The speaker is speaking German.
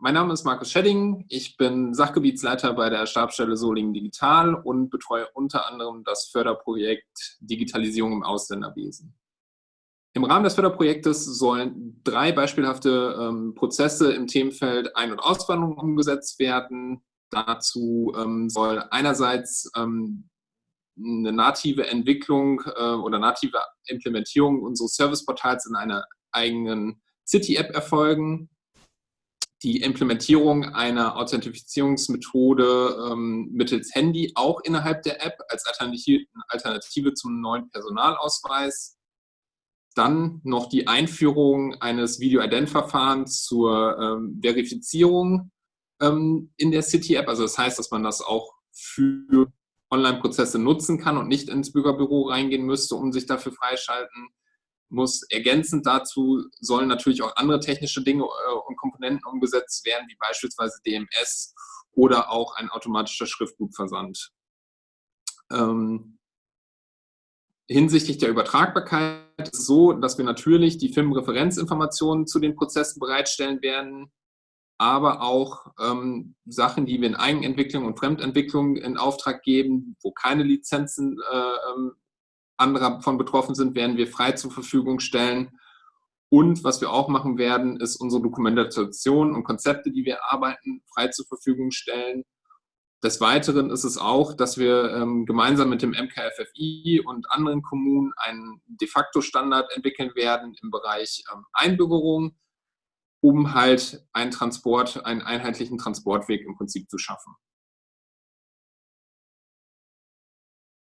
mein Name ist Markus Schedding. Ich bin Sachgebietsleiter bei der Stabsstelle Solingen Digital und betreue unter anderem das Förderprojekt Digitalisierung im Ausländerwesen. Im Rahmen des Förderprojektes sollen drei beispielhafte ähm, Prozesse im Themenfeld Ein- und Auswanderung umgesetzt werden. Dazu ähm, soll einerseits ähm, eine native Entwicklung äh, oder native Implementierung unseres Serviceportals in einer eigenen City-App erfolgen die Implementierung einer Authentifizierungsmethode ähm, mittels Handy auch innerhalb der App als Alternative zum neuen Personalausweis. Dann noch die Einführung eines Video-Ident-Verfahrens zur ähm, Verifizierung ähm, in der City-App. Also das heißt, dass man das auch für Online-Prozesse nutzen kann und nicht ins Bürgerbüro reingehen müsste, um sich dafür freischalten muss. Ergänzend dazu sollen natürlich auch andere technische Dinge äh, und Komponenten umgesetzt werden, wie beispielsweise DMS oder auch ein automatischer Schriftbuchversand. Ähm, hinsichtlich der Übertragbarkeit ist es so, dass wir natürlich die Firmenreferenzinformationen zu den Prozessen bereitstellen werden, aber auch ähm, Sachen, die wir in Eigenentwicklung und Fremdentwicklung in Auftrag geben, wo keine Lizenzen äh, ähm, andere davon betroffen sind, werden wir frei zur Verfügung stellen. Und was wir auch machen werden, ist unsere Dokumentation und Konzepte, die wir arbeiten, frei zur Verfügung stellen. Des Weiteren ist es auch, dass wir ähm, gemeinsam mit dem MKFFI und anderen Kommunen einen de facto Standard entwickeln werden im Bereich ähm, Einbürgerung, um halt einen Transport, einen einheitlichen Transportweg im Prinzip zu schaffen.